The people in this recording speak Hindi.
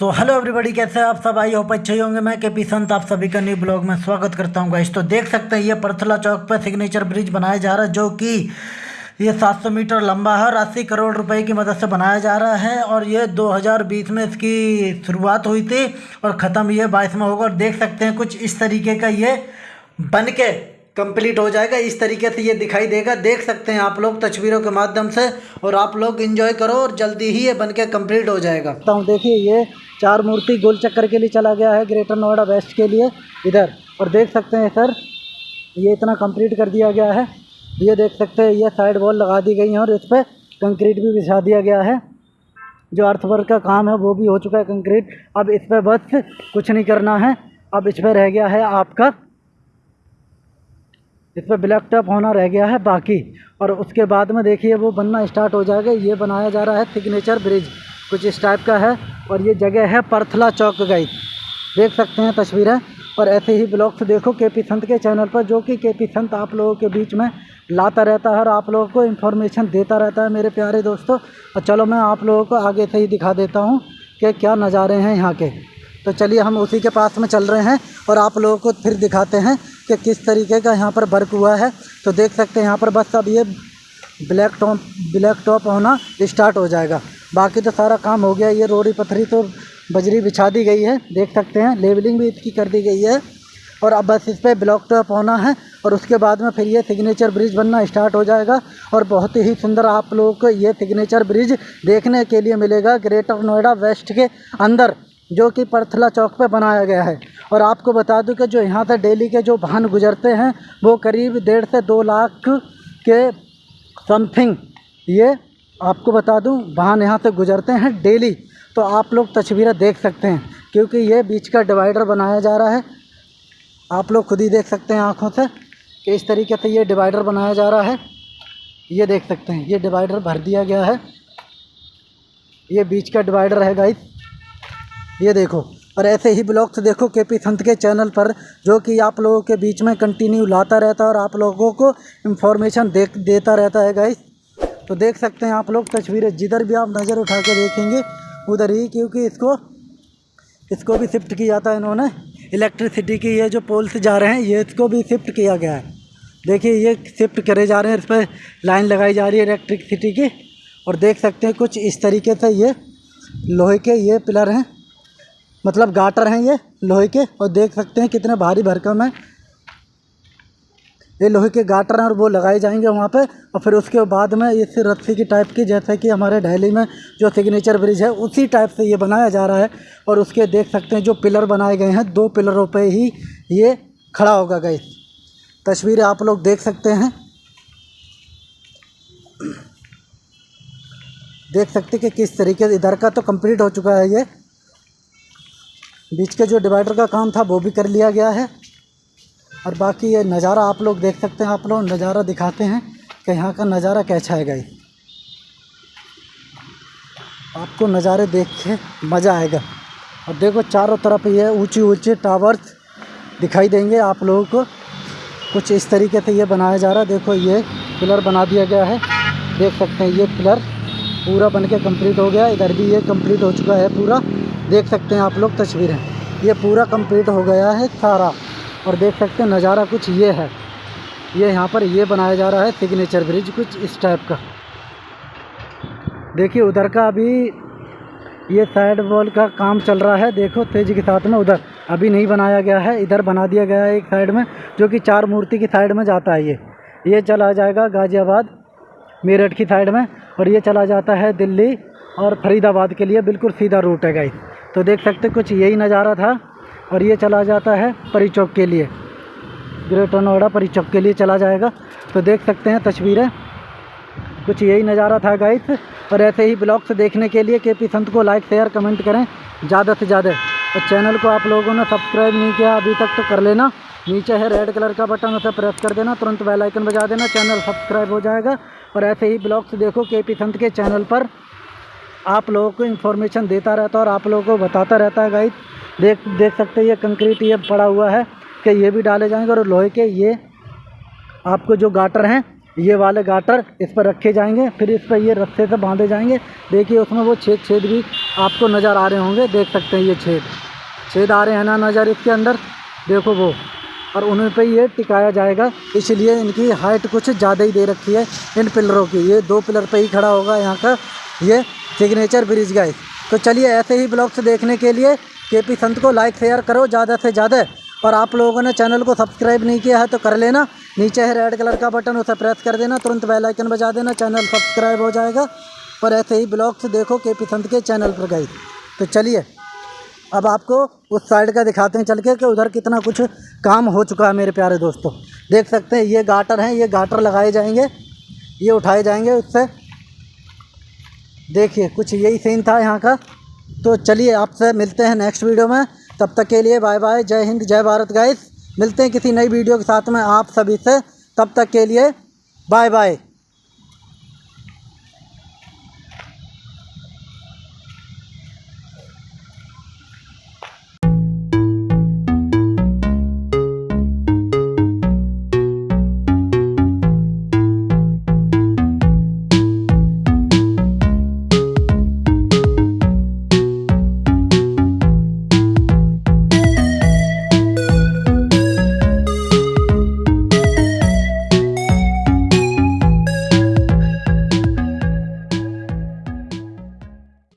तो हेलो एवरीबॉडी कैसे आप सब? आई होप अच्छे होंगे। मैं के पी संत, आप सभी का न्यू ब्लॉग में स्वागत करता हूँ गाइस तो देख सकते हैं, ये परथला चौक पर सिग्नेचर ब्रिज बनाया जा रहा है, जो कि ये 700 मीटर लंबा है और अस्सी करोड़ रुपए की मदद से बनाया जा रहा है। और ये 2020 में इसकी शुरुआत हुई थी और ख़त्म ये बाईस में होगा। और देख सकते हैं कुछ इस तरीके का ये बन के कंप्लीट हो जाएगा। इस तरीके से ये दिखाई देगा। देख सकते हैं आप लोग तस्वीरों के माध्यम से और आप लोग इंजॉय करो और जल्दी ही ये बन के कंप्लीट हो जाएगा। तो देखिए ये चार मूर्ति गोल चक्कर के लिए चला गया है ग्रेटर नोएडा वेस्ट के लिए, इधर। और देख सकते हैं सर, ये इतना कंप्लीट कर दिया गया है। ये देख सकते हैं, ये साइड वॉल लगा दी गई है और इस पर कंक्रीट भी बिछा दिया गया है। जो अर्थवर्क का काम है, वो भी हो चुका है कंक्रीट अब इस पर बस कुछ नहीं करना है। अब इस पर रह गया है आपका इस पर ब्लैक टॉप होना रह गया है बाकी। और उसके बाद में देखिए, वो बनना स्टार्ट हो जाएगा। ये बनाया जा रहा है सिग्नेचर ब्रिज कुछ इस टाइप का है। और ये जगह है परथला चौक गई देख सकते हैं तस्वीरें। और ऐसे ही ब्लॉग्स देखो के पी संत के चैनल पर, जो कि के पी संत आप लोगों के बीच में लाता रहता है और आप लोगों को इन्फॉर्मेशन देता रहता है मेरे प्यारे दोस्तों। और चलो मैं आप लोगों को आगे से ही दिखा देता हूँ कि क्या नज़ारे हैं यहाँ के। तो चलिए हम उसी के पास में चल रहे हैं और आप लोगों को फिर दिखाते हैं कि किस तरीके का यहाँ पर वर्क हुआ है। तो देख सकते हैं यहाँ पर बस अब ये ब्लैक टॉप ब्लैक टॉप होना स्टार्ट हो जाएगा। बाकी तो सारा काम हो गया, ये रोड़ी पत्थरी तो बजरी बिछा दी गई है, देख सकते हैं। लेवलिंग भी इसकी कर दी गई है और अब बस इस पर ब्लॉक टॉप होना है और उसके बाद में फिर ये सिग्नेचर ब्रिज बनना स्टार्ट हो जाएगा और बहुत ही सुंदर आप लोगों को ये सिग्नेचर ब्रिज देखने के लिए मिलेगा, ग्रेटर नोएडा वेस्ट के अंदर। जो कि परथला चौक पे बनाया गया है। और आपको बता दूँ कि जो यहाँ से डेली के जो वाहन गुजरते हैं, वो करीब डेढ़ से दो लाख के समथिंग ये आपको बता दूँ, वाहन यहाँ से गुजरते हैं डेली। तो आप लोग तस्वीरें देख सकते हैं, क्योंकि ये बीच का डिवाइडर बनाया जा रहा है। आप लोग खुद ही देख सकते हैं आँखों से कि इस तरीके से ये डिवाइडर बनाया जा रहा है। ये देख सकते हैं, ये डिवाइडर भर दिया गया है। ये बीच का डिवाइडर है गाइस ये देखो, और ऐसे ही ब्लॉग्स देखो के पी संत के चैनल पर, जो कि आप लोगों के बीच में कंटिन्यू लाता रहता है और आप लोगों को इन्फॉर्मेशन दे देता रहता है गाइस तो देख सकते हैं आप लोग तस्वीरें, जिधर भी आप नज़र उठा के देखेंगे, उधर ही, क्योंकि इसको इसको भी शिफ्ट किया था इन्होंने। इलेक्ट्रिसिटी की ये जो पोल्स जा रहे हैं, ये इसको भी शिफ्ट किया गया है। देखिए, ये शिफ्ट करे जा रहे हैं, इस पर लाइन लगाई जा रही है इलेक्ट्रिसिटी की। और देख सकते हैं कुछ इस तरीके से ये लोहे के ये पिलर हैं। मतलब गाटर हैं ये लोहे के, और देख सकते हैं कितने भारी भरकम है। ये लोहे के गाटर हैं और वो लगाए जाएँगे वहाँ पे, और फिर उसके बाद में इस रस्सी की टाइप की, जैसे कि हमारे दिल्ली में जो सिग्नेचर ब्रिज है, उसी टाइप से ये बनाया जा रहा है। और उसके देख सकते हैं जो पिलर बनाए गए हैं, दो पिलरों पे ही ये खड़ा होगा गई तस्वीरें आप लोग देख सकते हैं। देख सकते कि किस तरीके इधर का तो कंप्लीट हो चुका है ये। बीच के जो डिवाइडर का काम था वो भी कर लिया गया है। और बाकी ये नज़ारा आप लोग देख सकते हैं, आप लोग नज़ारा दिखाते हैं कि यहाँ का नज़ारा कैसा है। गई आपको नज़ारे देख के मज़ा आएगा। और देखो चारों तरफ़ ये ऊँची ऊँचे टावर्स दिखाई देंगे आप लोगों को। कुछ इस तरीके से ये बनाया जा रहा है। देखो ये पिलर बना दिया गया है। देख सकते हैं ये पिलर पूरा बन के कंप्लीट हो गया। इधर भी ये कंप्लीट हो चुका है पूरा। देख सकते हैं आप लोग तस्वीरें। ये पूरा कंप्लीट हो गया है सारा और देख सकते हैं नज़ारा कुछ ये है। ये यहाँ पर ये बनाया जा रहा है सिग्नेचर ब्रिज कुछ इस टाइप का। देखिए उधर का अभी ये साइड वॉल का काम चल रहा है। देखो तेज़ी के साथ में उधर अभी नहीं बनाया गया है। इधर बना दिया गया है एक साइड में, जो कि चार मूर्ति की साइड में जाता है ये। ये चला जाएगा गाज़ियाबाद, मेरठ की साइड में और ये चला जाता है दिल्ली और फरीदाबाद के लिए। बिल्कुल सीधा रूट है गाइस तो देख सकते कुछ यही नज़ारा था और ये चला जाता है परी चौक के लिए। ग्रेटर नोएडा परी चौक के लिए चला जाएगा। तो देख सकते हैं तस्वीरें। कुछ यही नज़ारा था गाइस और ऐसे ही ब्लॉग्स देखने के लिए के पी संत को लाइक शेयर कमेंट करें ज़्यादा से ज़्यादा। और चैनल को आप लोगों ने सब्सक्राइब नहीं किया, अभी तक तो कर लेना। नीचे है रेड कलर का बटन उसे प्रेस कर देना। तुरंत बेल आइकन बजा देना। चैनल सब्सक्राइब हो जाएगा। और ऐसे ही ब्लॉग्स देखो के पी संत के चैनल पर। आप लोगों को इन्फॉर्मेशन देता रहता है और आप लोगों को बताता रहता है गाइड देख देख सकते हैं, ये कंक्रीट ये पड़ा हुआ है कि ये भी डाले जाएँगे और लोहे के ये आपको जो गाटर हैं, ये वाले गाटर इस पर रखे जाएँगे, फिर इस पर ये रस्से से बांधे जाएँगे। देखिए, उसमें वो छेद छेद भी आपको नज़र आ रहे होंगे, देख सकते हैं ये छेद। छेद आ रहे हैं ना नज़र इसके अंदर? देखो वो, और उन्हीं पे ये टिकाया जाएगा। इसलिए इनकी हाइट कुछ ज़्यादा ही दे रखी है इन पिलरों की। ये दो पिलर पे ही खड़ा होगा यहाँ का, ये सिग्नेचर ब्रिज गाइस। तो चलिए ऐसे ही ब्लॉग्स देखने के लिए के पी संत को लाइक शेयर करो ज़्यादा से ज़्यादा। और आप लोगों ने चैनल को सब्सक्राइब नहीं किया है तो कर लेना। नीचे है रेड कलर का बटन उसे प्रेस कर देना। तुरंत बेल आइकन बजा देना। चैनल सब्सक्राइब हो जाएगा। और ऐसे ही ब्लॉग्स देखो के पी संत के चैनल पर गई तो चलिए, अब आपको उस साइड का दिखाते हैं चल के कि उधर कितना कुछ काम हो चुका है मेरे प्यारे दोस्तों। देख सकते हैं, ये गाटर हैं, ये गाटर लगाए जाएँगे। ये उठाए जाएँगे उससे। देखिए, कुछ यही सीन था यहाँ का। तो चलिए आपसे मिलते हैं नेक्स्ट वीडियो में। तब तक के लिए बाय बाय जय हिंद, जय भारत गाइस मिलते हैं किसी नई वीडियो के साथ में आप सभी से। तब तक के लिए बाय बाय